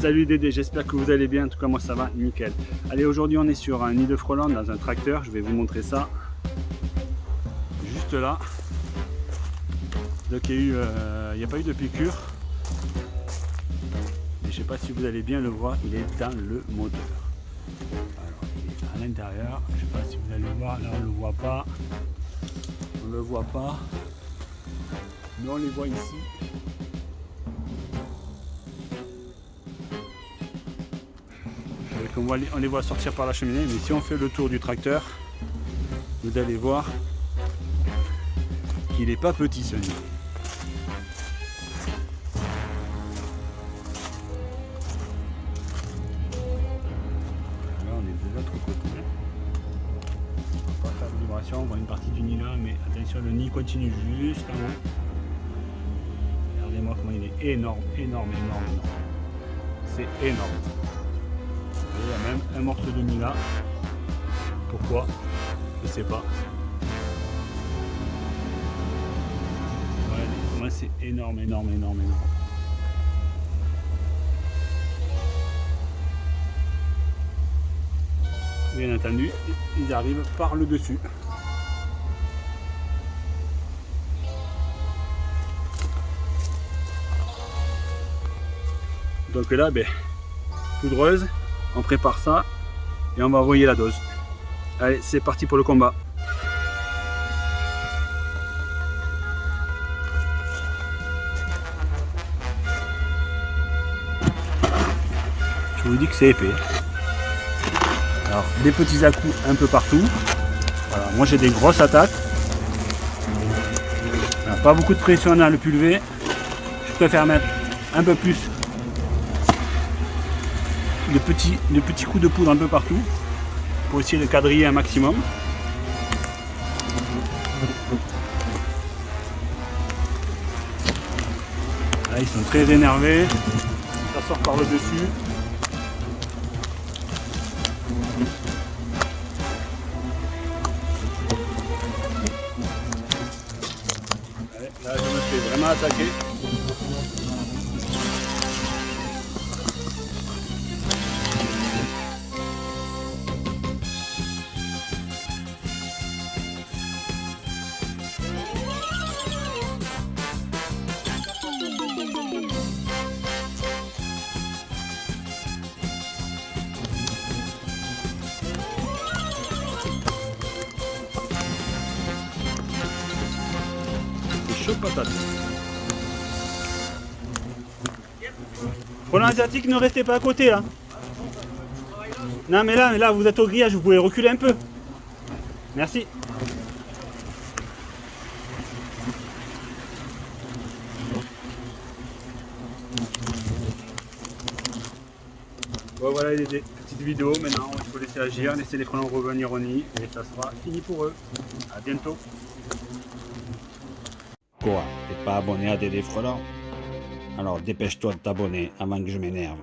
Salut Dédé, j'espère que vous allez bien, en tout cas moi ça va, nickel. Allez, aujourd'hui on est sur un nid de frelons dans un tracteur, je vais vous montrer ça. Juste là. Donc il n'y a, euh, a, pas eu de piqûre. Mais je sais pas si vous allez bien le voir, il est dans le moteur. Alors il est à l'intérieur, je sais pas si vous allez le voir, là on le voit pas. On le voit pas. Mais on les voit ici. On, les voit sortir par la cheminée, mais si on fait le tour du tracteur, vous allez voir qu'il n'est pas petit ce nid. Là on est de l'autre côté. On va pas faire de vibration, on voit une partie du nid là, mais attention le nid continue juste en haut. Regardez-moi comment il est énorme, énorme, énorme. C'est énorme un morceau de Mila. Pourquoi? Je sais pas. Moi c'est énorme, énorme, énorme, énorme. Bien entendu, ils arrivent par le dessus. Donc là, ben, poudreuse, on prépare ça et on va envoyer la dose. Allez, c'est parti pour le combat. Je vous dis que c'est épais. Alors, des petits à coups un peu partout. moi j'ai des grosses attaques. pas beaucoup de pression dans le pulvé. Je préfère mettre un peu plus de petits, petits coups de poudre un peu partout pour essayer de quadriller un maximum. Là, ils sont très énervés, ça sort par le dessus. là, je me fais vraiment attaquer. Patate. Pour l'asiatique, ne restez pas à côté là. Non mais là, là vous êtes au grillage, vous pouvez reculer un peu. Merci. Bon voilà les petites vidéos, maintenant il faut laisser agir, laisser les frelons revenir au nid et ça sera fini pour eux. A bientôt. Quoi T'es pas abonné à Dédé Frelant Alors dépêche-toi de t'abonner avant que je m'énerve.